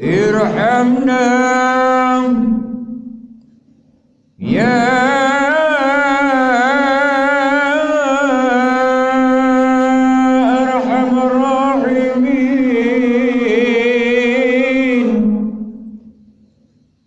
ارحمنا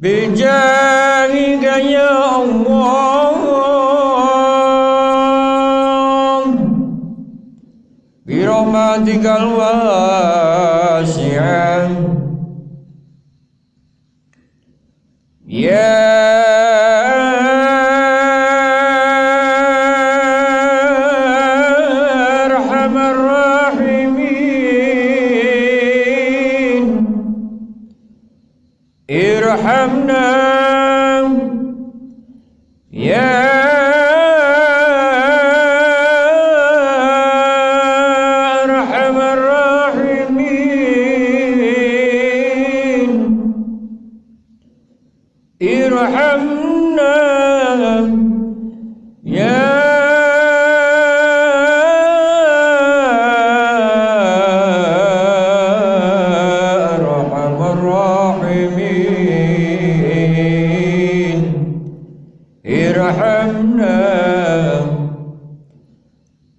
بجاهك يا الله برحمتك الواسعة يا ارحمنا يا أرحم الراحمين. ارحمنا. ارحمنا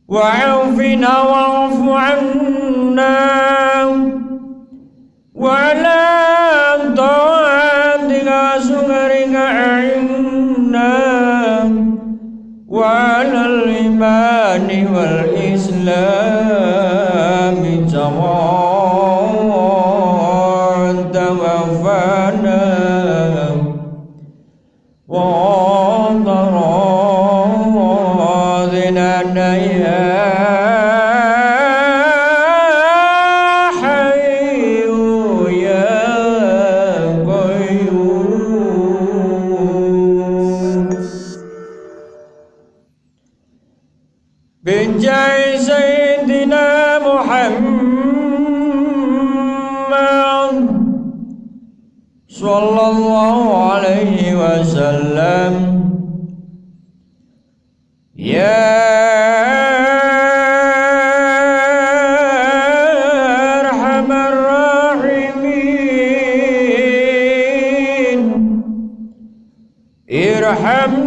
وعافنا واعف عنا. وعلى طاعتك سكرك أعنا وعلى الإيمان والإسلام. بجاه سيدنا محمد صلى الله عليه وسلم. يا أرحم الراحمين. ارحمنا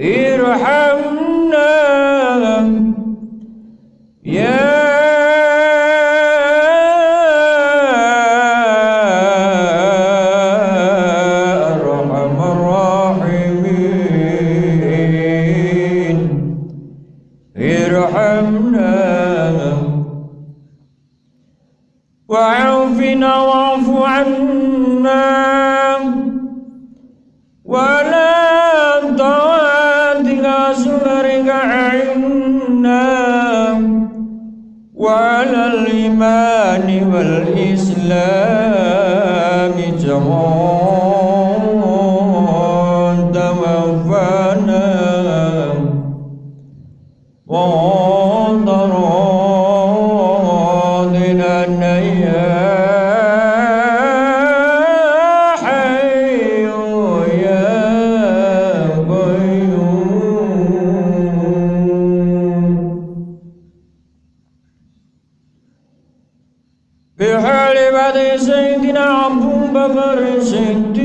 إرحمنا. يا أرحم الراحمين. إرحمنا. وعافنا واعف عنا. والإسلام جمال بحال بعد سيدنا أبو بكر الصديق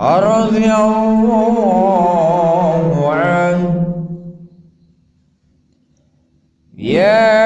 رضي الله عنه يا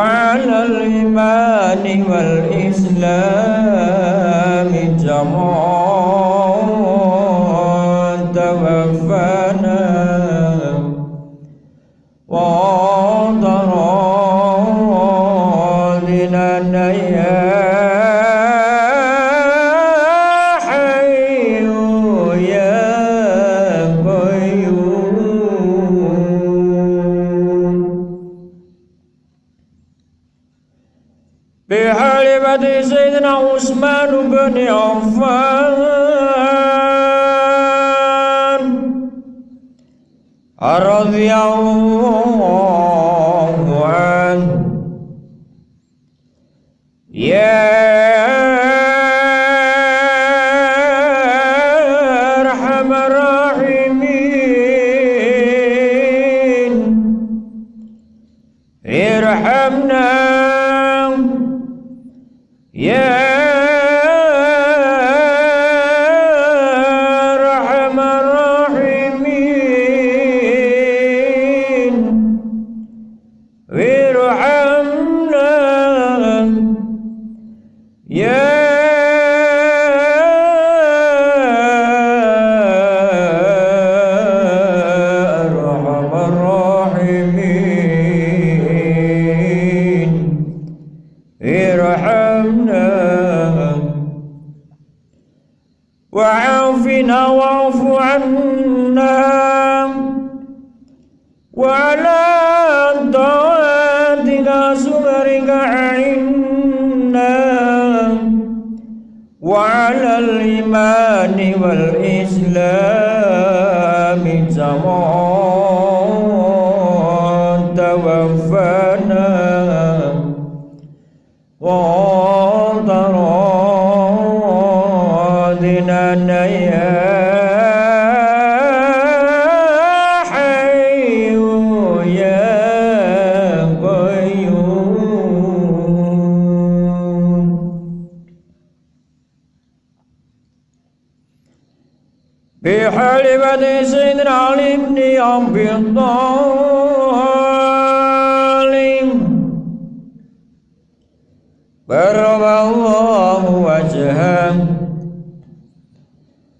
وعلى الإيمان والإسلام جمال توفنا بحلبة سيدنا عثمان بن عفان رضي الله وعافنا واعف عنا وعلى طاعتك سمرك عنا وعلى الإيمان والإسلام من توفانا علي بن أبي طالب كرم الله وجهه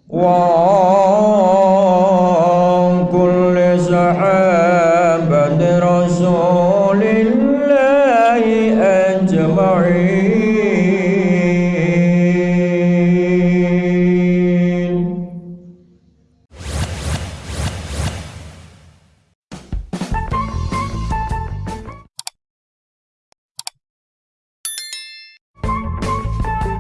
وعن كل صحابة رسول